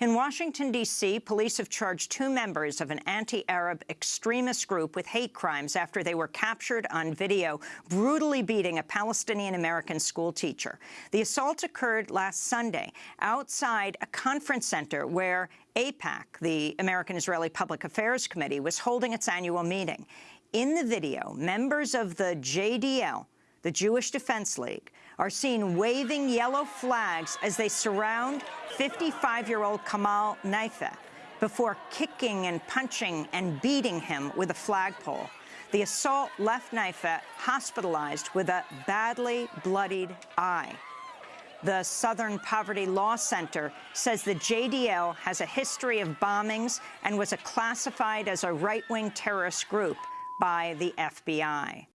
In Washington, D.C., police have charged two members of an anti-Arab extremist group with hate crimes after they were captured on video brutally beating a Palestinian-American schoolteacher. The assault occurred last Sunday outside a conference center where AIPAC, the American-Israeli Public Affairs Committee, was holding its annual meeting. In the video, members of the JDL, the Jewish Defense League, are seen waving yellow flags as they surround 55-year-old Kamal Nayfeh before kicking and punching and beating him with a flagpole. The assault left Nayfeh hospitalized with a badly bloodied eye. The Southern Poverty Law Center says the JDL has a history of bombings and was classified as a right-wing terrorist group by the FBI.